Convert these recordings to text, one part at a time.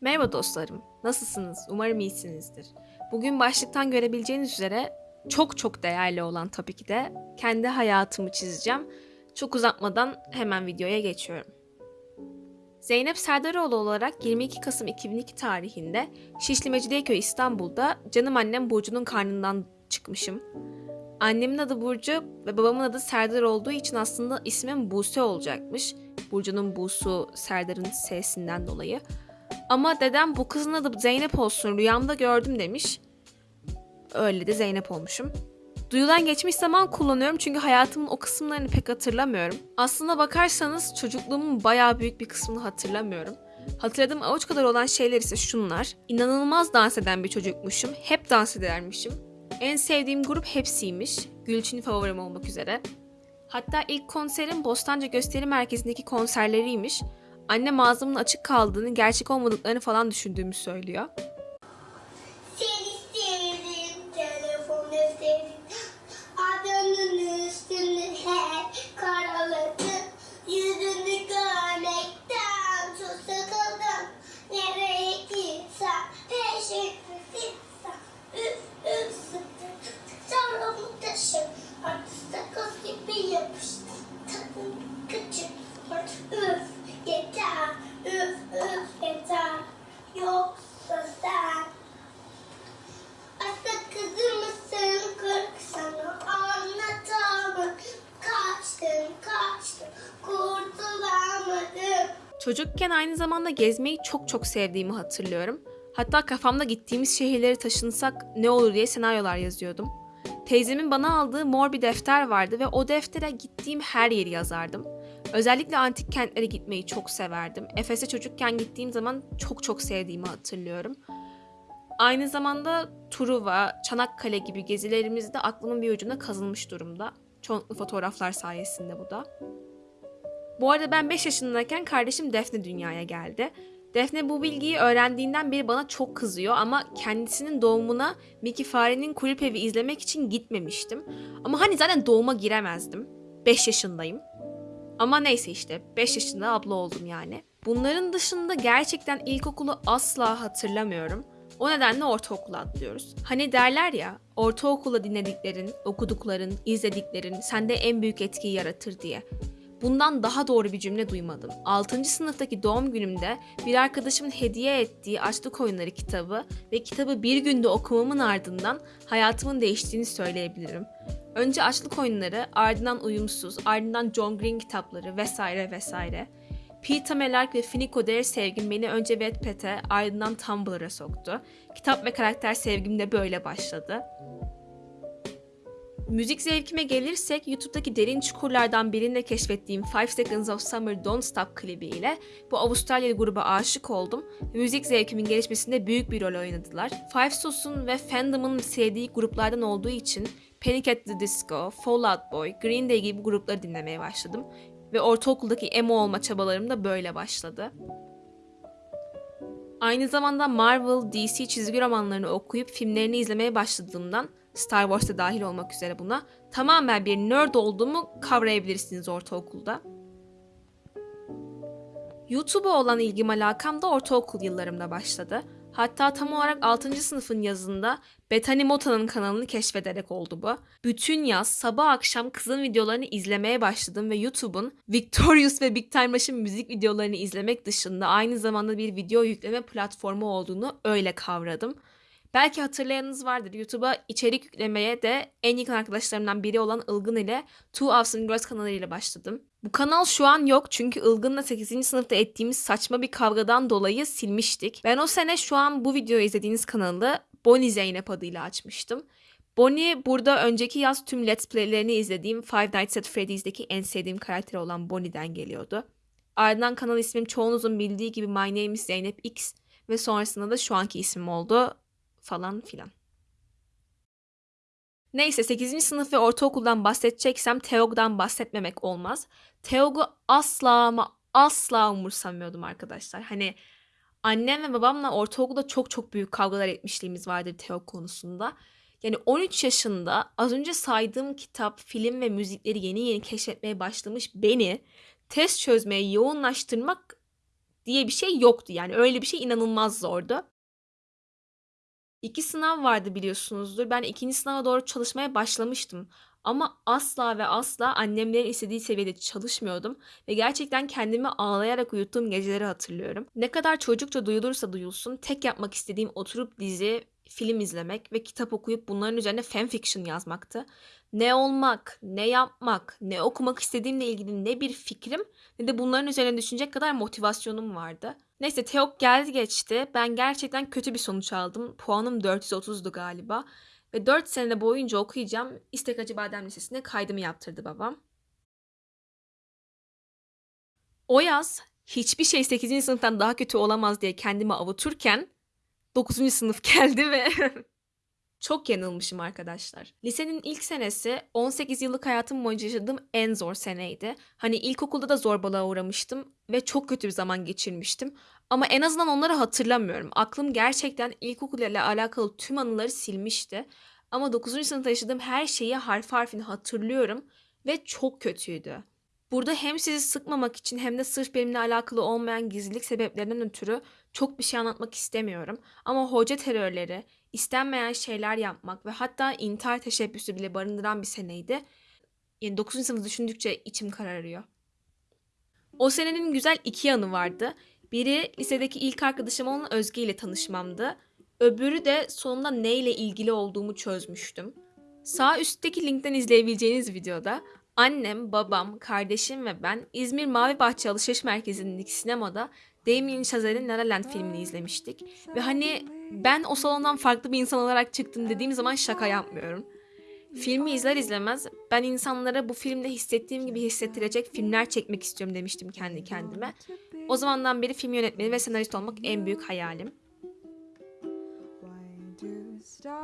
Merhaba dostlarım. Nasılsınız? Umarım iyisinizdir. Bugün başlıktan görebileceğiniz üzere çok çok değerli olan tabii ki de kendi hayatımı çizeceğim. Çok uzatmadan hemen videoya geçiyorum. Zeynep Serdaroğlu olarak 22 Kasım 2002 tarihinde Şişli Mecidiyeköy İstanbul'da canım annem Burcu'nun karnından çıkmışım. Annemin adı Burcu ve babamın adı Serdar olduğu için aslında ismim Buse olacakmış. Burcu'nun Busu, Serdar'ın S'sinden dolayı. Ama dedem bu kızın adı Zeynep olsun rüyamda gördüm demiş. Öyle de Zeynep olmuşum. Duyulan geçmiş zaman kullanıyorum çünkü hayatımın o kısımlarını pek hatırlamıyorum. Aslına bakarsanız çocukluğumun bayağı büyük bir kısmını hatırlamıyorum. Hatırladığım avuç kadar olan şeyler ise şunlar. İnanılmaz dans eden bir çocukmuşum. Hep dans edermişim. En sevdiğim grup hepsiymiş. Gülçin favorim olmak üzere. Hatta ilk konserim Bostancı Gösteri Merkezi'ndeki konserleriymiş. Annem ağzımın açık kaldığını, gerçek olmadıklarını falan düşündüğümü söylüyor. Çocukken aynı zamanda gezmeyi çok çok sevdiğimi hatırlıyorum. Hatta kafamda gittiğimiz şehirleri taşınsak ne olur diye senaryolar yazıyordum. Teyzemin bana aldığı mor bir defter vardı ve o deftere gittiğim her yeri yazardım. Özellikle antik kentlere gitmeyi çok severdim. Efes'e çocukken gittiğim zaman çok çok sevdiğimi hatırlıyorum. Aynı zamanda Truva, Çanakkale gibi gezilerimiz de aklımın bir ucuna kazınmış durumda. Çoğunlukla fotoğraflar sayesinde bu da. Bu arada ben 5 yaşındayken kardeşim Defne dünyaya geldi. Defne bu bilgiyi öğrendiğinden beri bana çok kızıyor ama kendisinin doğumuna Mickey Fare'nin kulüp evi izlemek için gitmemiştim. Ama hani zaten doğuma giremezdim. 5 yaşındayım. Ama neyse işte 5 yaşında abla oldum yani. Bunların dışında gerçekten ilkokulu asla hatırlamıyorum. O nedenle ortaokula atlıyoruz. Hani derler ya, ortaokula dinlediklerin, okudukların, izlediklerin sende en büyük etkiyi yaratır diye. Bundan daha doğru bir cümle duymadım. 6. sınıftaki doğum günümde bir arkadaşımın hediye ettiği Açlık Oyunları kitabı ve kitabı bir günde okumamın ardından hayatımın değiştiğini söyleyebilirim. Önce Açlık Oyunları, ardından Uyumsuz, ardından John Green kitapları vesaire vesaire. Peter Melark ve Finiko Dare sevgim beni önce Wattpad'e ardından Tumblr'a soktu. Kitap ve karakter sevgim de böyle başladı. Müzik zevkime gelirsek YouTube'daki derin çukurlardan birinde keşfettiğim Five Seconds of Summer Don't Stop klibiyle bu Avustralyalı gruba aşık oldum müzik zevkimin gelişmesinde büyük bir rol oynadılar. Five Sos'un ve Fandom'ın sevdiği gruplardan olduğu için Panic at the Disco, Fall Out Boy, Green Day gibi grupları dinlemeye başladım ve ortaokuldaki emo olma çabalarım da böyle başladı. Aynı zamanda Marvel, DC çizgi romanlarını okuyup filmlerini izlemeye başladığımdan Star Wars'ta dahil olmak üzere buna tamamen bir nerd olduğumu kavrayabilirsiniz ortaokulda. YouTube'a olan ilgim alakam da ortaokul yıllarımda başladı. Hatta tam olarak 6. sınıfın yazında Bethany Mota'nın kanalını keşfederek oldu bu. Bütün yaz sabah akşam kızın videolarını izlemeye başladım ve YouTube'un Victorious ve Big Time Rush'ın müzik videolarını izlemek dışında aynı zamanda bir video yükleme platformu olduğunu öyle kavradım. Belki hatırlayanınız vardır. YouTube'a içerik yüklemeye de en yakın arkadaşlarımdan biri olan Ilgın ile Two Awesome Girls kanalıyla başladım. Bu kanal şu an yok çünkü Ilgın'la 8. sınıfta ettiğimiz saçma bir kavgadan dolayı silmiştik. Ben o sene şu an bu videoyu izlediğiniz kanalı Bonnie Zeynep adıyla açmıştım. Bonnie burada önceki yaz tüm Let's Play'lerini izlediğim Five Nights at Freddy's'deki en sevdiğim karakter olan Bonnie'den geliyordu. Ardından kanal ismim çoğunuzun bildiği gibi My Name is Zeynep X ve sonrasında da şu anki ismim oldu falan filan. Neyse 8. sınıf ve ortaokuldan bahsedeceksem Teog'dan bahsetmemek olmaz. Teog'u asla ama asla umursamıyordum arkadaşlar. Hani annem ve babamla ortaokulda çok çok büyük kavgalar etmişliğimiz vardır Teog konusunda. Yani 13 yaşında az önce saydığım kitap, film ve müzikleri yeni yeni keşfetmeye başlamış beni test çözmeye yoğunlaştırmak diye bir şey yoktu yani öyle bir şey inanılmaz zordu. İki sınav vardı biliyorsunuzdur. Ben ikinci sınava doğru çalışmaya başlamıştım. Ama asla ve asla annemlerin istediği seviyede çalışmıyordum. Ve gerçekten kendimi ağlayarak uyuttuğum geceleri hatırlıyorum. Ne kadar çocukça duyulursa duyulsun tek yapmak istediğim oturup dizi, film izlemek ve kitap okuyup bunların üzerine fanfiction yazmaktı. Ne olmak, ne yapmak, ne okumak istediğimle ilgili ne bir fikrim ne de bunların üzerine düşünecek kadar motivasyonum vardı. Neyse TEOK geldi geçti. Ben gerçekten kötü bir sonuç aldım. Puanım 430'du galiba. Ve 4 sene boyunca okuyacağım. İstek Hacı Badem Lisesi'ne kaydımı yaptırdı babam. O yaz hiçbir şey 8. sınıftan daha kötü olamaz diye kendimi avuturken 9. sınıf geldi ve çok yanılmışım arkadaşlar. Lisenin ilk senesi 18 yıllık hayatım boyunca yaşadığım en zor seneydi. Hani ilkokulda da zorbalığa uğramıştım ve çok kötü bir zaman geçirmiştim. Ama en azından onları hatırlamıyorum. Aklım gerçekten ilkokul ile alakalı tüm anıları silmişti. Ama 9. sınıfta yaşadığım her şeyi harf harfini hatırlıyorum ve çok kötüydü. Burada hem sizi sıkmamak için hem de sırf benimle alakalı olmayan gizlilik sebeplerinden ötürü çok bir şey anlatmak istemiyorum. Ama hoca terörleri, istenmeyen şeyler yapmak ve hatta intihar teşebbüsü bile barındıran bir seneydi. Yani 9. sınıfı düşündükçe içim kararıyor. O senenin güzel iki yanı vardı. Biri lisedeki ilk arkadaşım olan Özge ile tanışmamdı. Öbürü de sonunda neyle ilgili olduğumu çözmüştüm. Sağ üstteki linkten izleyebileceğiniz videoda annem, babam, kardeşim ve ben İzmir Mavi Bahçe Alışveriş Merkezi'ndeki sinemada Damien Chazelle'in La La Land filmini izlemiştik. Ve hani ben o salondan farklı bir insan olarak çıktım dediğim zaman şaka yapmıyorum. Filmi izler izlemez ben insanlara bu filmde hissettiğim gibi hissettirecek filmler çekmek istiyorum demiştim kendi kendime. O zamandan beri film yönetmeni ve senarist olmak en büyük hayalim.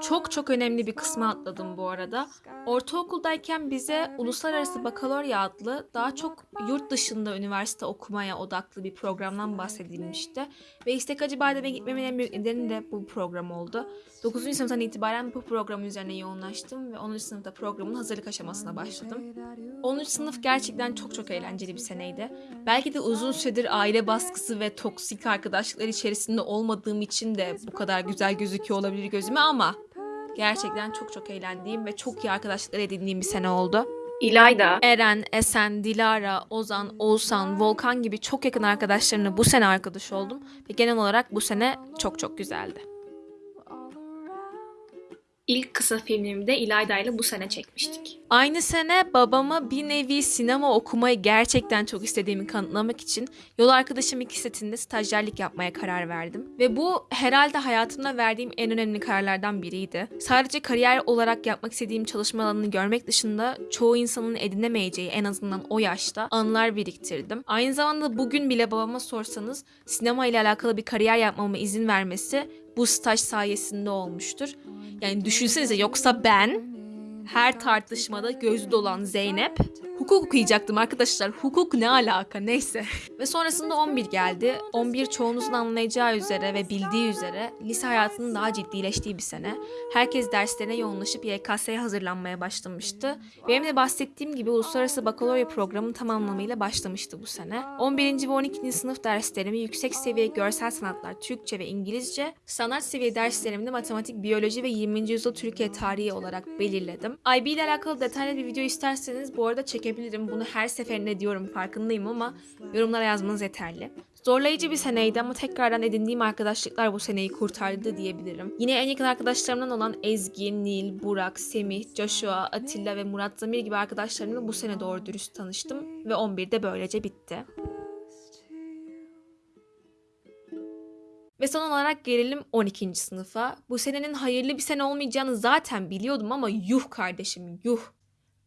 Çok çok önemli bir kısmı atladım bu arada. Ortaokuldayken bize Uluslararası Bakalorya adlı daha çok yurt dışında üniversite okumaya odaklı bir programdan bahsedilmişti. Ve İstek Hacı Badem'e gitmemin en büyük nedeni de bu program oldu. 9. sınıftan itibaren bu programın üzerine yoğunlaştım ve 10. sınıfta programın hazırlık aşamasına başladım. 10. sınıf gerçekten çok çok eğlenceli bir seneydi. Belki de uzun süredir aile baskısı ve toksik arkadaşlıklar içerisinde olmadığım için de bu kadar güzel gözüküyor olabilir gözüme ama gerçekten çok çok eğlendiğim ve çok iyi arkadaşlıklar edindiğim bir sene oldu. İlayda, Eren, Esen, Dilara, Ozan, Oğuzhan, Volkan gibi çok yakın arkadaşlarımla bu sene arkadaş oldum ve genel olarak bu sene çok çok güzeldi. İlk kısa filmimi de İlayda ile bu sene çekmiştik. Aynı sene babama bir nevi sinema okumayı gerçekten çok istediğimi kanıtlamak için yol arkadaşım iki setinde stajyerlik yapmaya karar verdim. Ve bu herhalde hayatımda verdiğim en önemli kararlardan biriydi. Sadece kariyer olarak yapmak istediğim çalışma alanını görmek dışında çoğu insanın edinemeyeceği en azından o yaşta anılar biriktirdim. Aynı zamanda bugün bile babama sorsanız sinema ile alakalı bir kariyer yapmama izin vermesi bu staj sayesinde olmuştur. Yani düşünsenize yoksa ben her tartışmada gözü dolan Zeynep hukuk okuyacaktım arkadaşlar. Hukuk ne alaka neyse. ve sonrasında 11 geldi. 11 çoğunuzun anlayacağı üzere ve bildiği üzere lise hayatının daha ciddileştiği bir sene. Herkes derslerine yoğunlaşıp YKS'ye hazırlanmaya başlamıştı. Benim de bahsettiğim gibi uluslararası bakalorya programı tam anlamıyla başlamıştı bu sene. 11. ve 12. sınıf derslerimi yüksek seviye görsel sanatlar, Türkçe ve İngilizce, sanat seviye derslerimde matematik, biyoloji ve 20. yüzyıl Türkiye tarihi olarak belirledim. IB ile alakalı detaylı bir video isterseniz bu arada çekebilirim. Bunu her seferinde diyorum farkındayım ama yorumlara yazmanız yeterli. Zorlayıcı bir seneydi ama tekrardan edindiğim arkadaşlıklar bu seneyi kurtardı diyebilirim. Yine en yakın arkadaşlarımdan olan Ezgi, Nil, Burak, Semih, Joshua, Atilla ve Murat Zamir gibi arkadaşlarımla bu sene doğru dürüst tanıştım ve 11'de böylece bitti. Ve son olarak gelelim 12. sınıfa. Bu senenin hayırlı bir sene olmayacağını zaten biliyordum ama yuh kardeşim yuh.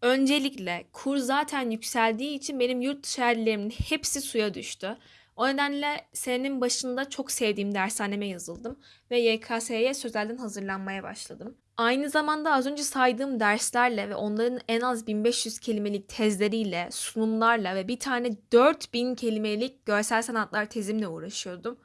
Öncelikle kur zaten yükseldiği için benim yurt dışı hayallerimin hepsi suya düştü. O nedenle senenin başında çok sevdiğim dershaneme yazıldım ve YKS'ye sözelden hazırlanmaya başladım. Aynı zamanda az önce saydığım derslerle ve onların en az 1500 kelimelik tezleriyle, sunumlarla ve bir tane 4000 kelimelik görsel sanatlar tezimle uğraşıyordum.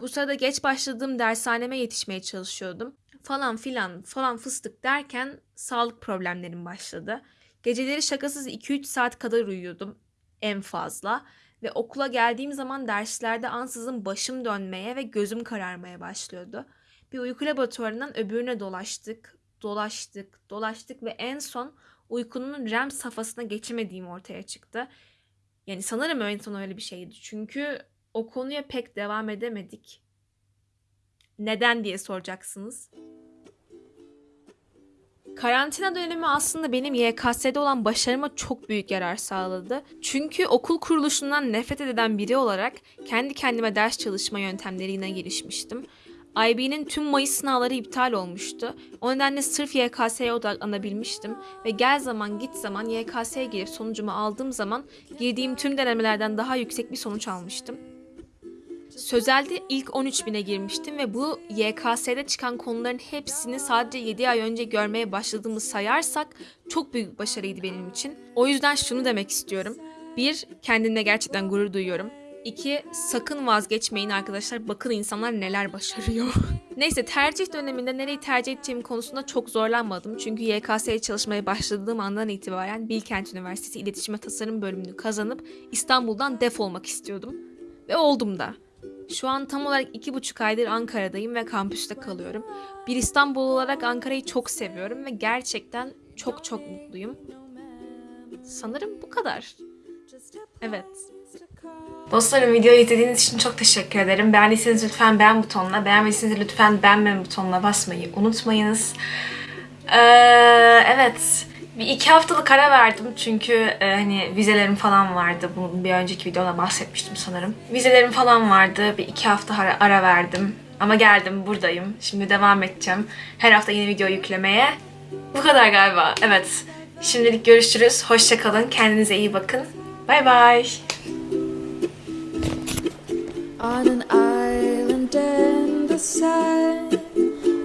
Bu sırada geç başladığım dershaneme yetişmeye çalışıyordum. Falan filan falan fıstık derken sağlık problemlerim başladı. Geceleri şakasız 2-3 saat kadar uyuyordum en fazla. Ve okula geldiğim zaman derslerde ansızın başım dönmeye ve gözüm kararmaya başlıyordu. Bir uyku laboratuvarından öbürüne dolaştık, dolaştık, dolaştık ve en son uykunun REM safhasına geçemediğim ortaya çıktı. Yani sanırım en son öyle bir şeydi. Çünkü o konuya pek devam edemedik. Neden diye soracaksınız. Karantina dönemi aslında benim YKS'de olan başarıma çok büyük yarar sağladı. Çünkü okul kuruluşundan nefret eden biri olarak kendi kendime ders çalışma yöntemlerine girişmiştim. IB'nin tüm Mayıs sınavları iptal olmuştu. O nedenle sırf YKS'ye odaklanabilmiştim ve gel zaman git zaman YKS'ye girip sonucumu aldığım zaman girdiğim tüm denemelerden daha yüksek bir sonuç almıştım. Sözelde ilk 13 bine girmiştim ve bu YKS'de çıkan konuların hepsini sadece 7 ay önce görmeye başladığımı sayarsak çok büyük bir başarıydı benim için. O yüzden şunu demek istiyorum. Bir, kendimle gerçekten gurur duyuyorum. İki, sakın vazgeçmeyin arkadaşlar. Bakın insanlar neler başarıyor. Neyse tercih döneminde nereyi tercih edeceğim konusunda çok zorlanmadım. Çünkü YKS'ye çalışmaya başladığım andan itibaren Bilkent Üniversitesi İletişim ve Tasarım bölümünü kazanıp İstanbul'dan defolmak istiyordum. Ve oldum da. Şu an tam olarak iki buçuk aydır Ankara'dayım ve kampüste kalıyorum. Bir İstanbul olarak Ankara'yı çok seviyorum ve gerçekten çok çok mutluyum. Sanırım bu kadar. Evet. Dostlarım videoyu izlediğiniz için çok teşekkür ederim. Beğendiyseniz lütfen beğen butonuna, beğenmediyseniz lütfen beğenme butonuna basmayı unutmayınız. Ee, evet. Bir iki haftalık ara verdim çünkü e, hani vizelerim falan vardı. Bunun bir önceki videoda bahsetmiştim sanırım. Vizelerim falan vardı. Bir iki hafta ara, ara verdim. Ama geldim buradayım. Şimdi devam edeceğim. Her hafta yeni video yüklemeye. Bu kadar galiba. Evet. Şimdilik görüşürüz. Hoşça kalın. Kendinize iyi bakın. Bay bay. On an island in the sun,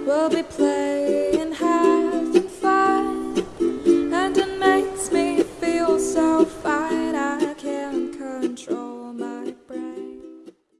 we'll be playing.